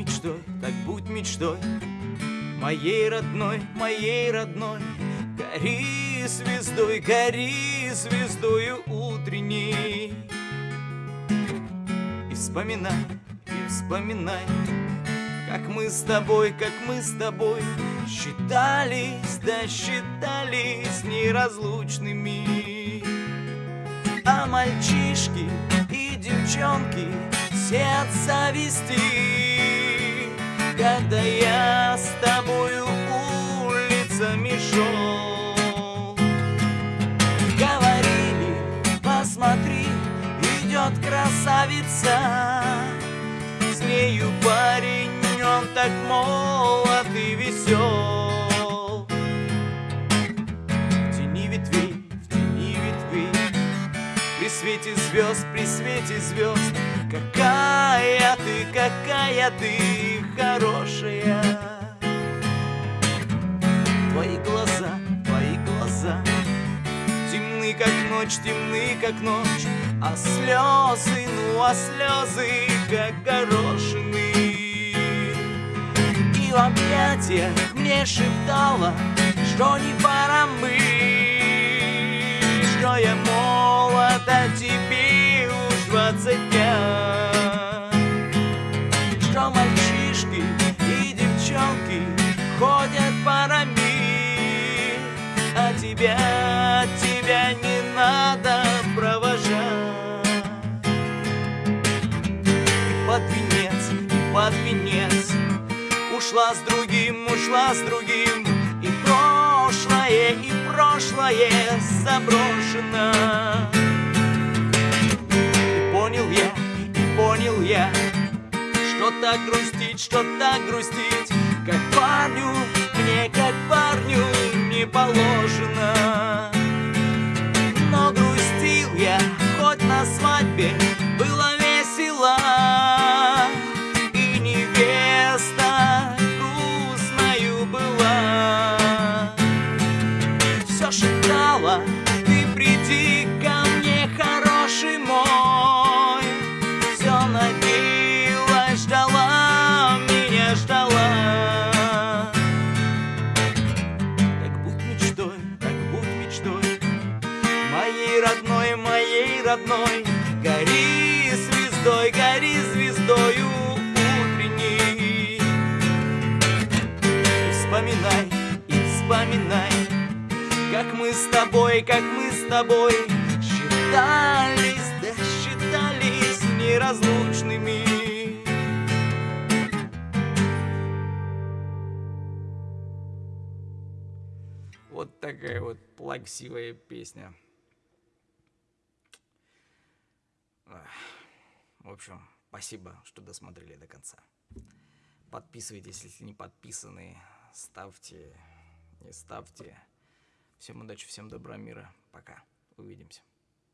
мечтой, так будь мечтой. Моей родной, моей родной Гори звездой, гори звездою утренней. И вспоминай, и вспоминай Как мы с тобой, как мы с тобой Считались, да считались неразлучными. А мальчишки и девчонки все от зависти Когда я с тобою улицами шел. Говорили, посмотри, идет красавица. С нею парень, он так молод свете звезд, при свете звезд. Какая ты, какая ты хорошая. Твои глаза, твои глаза. Темны, как ночь, темны, как ночь. А слезы, ну а слезы, как горошины. И в объятиях мне шептала Что не пора мы Что я а тебе уж двадцать пять. Что мальчишки и девчонки Ходят парами А тебя, тебя не надо провожать. И под венец, и под венец Ушла с другим, ушла с другим И прошлое, и прошлое заброшено понял я Что так грустить, что так грустить Как парню, мне как парню не положено родной. Гори звездой, гори звездою утренней. И вспоминай, и вспоминай Как мы с тобой, как мы с тобой Считались, да считались неразлучными. Вот такая вот плаксивая песня. Ах, В общем, спасибо, что досмотрели до конца. Подписывайтесь, если не подписаны. Ставьте, не ставьте. Всем удачи, всем добра, мира. Пока. Увидимся.